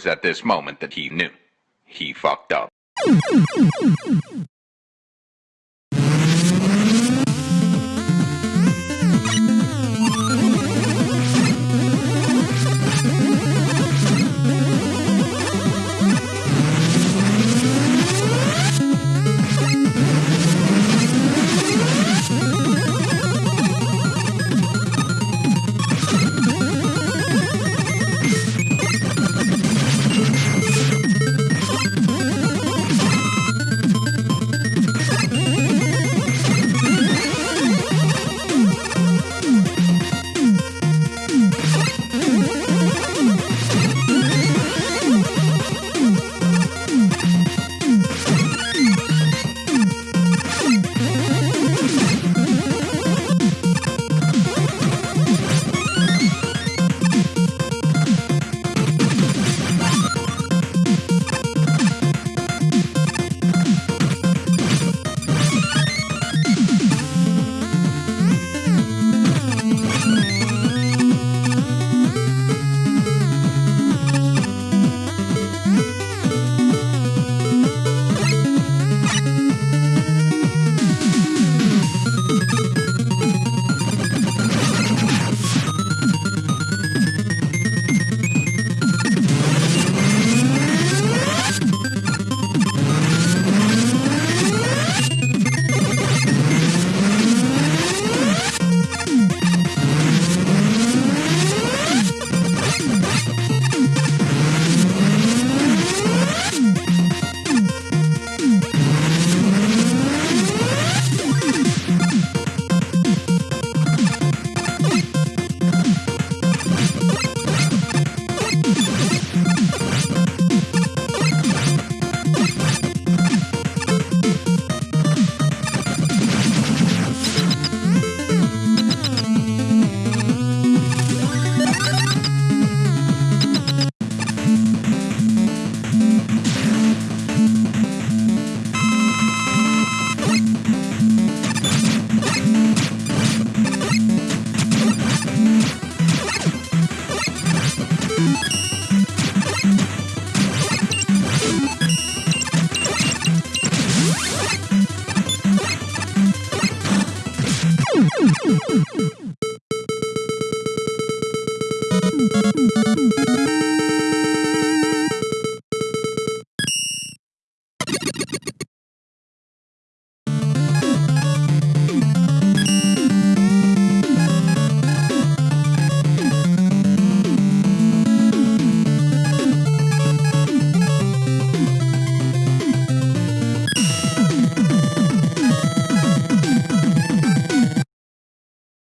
was at this moment that he knew. He fucked up.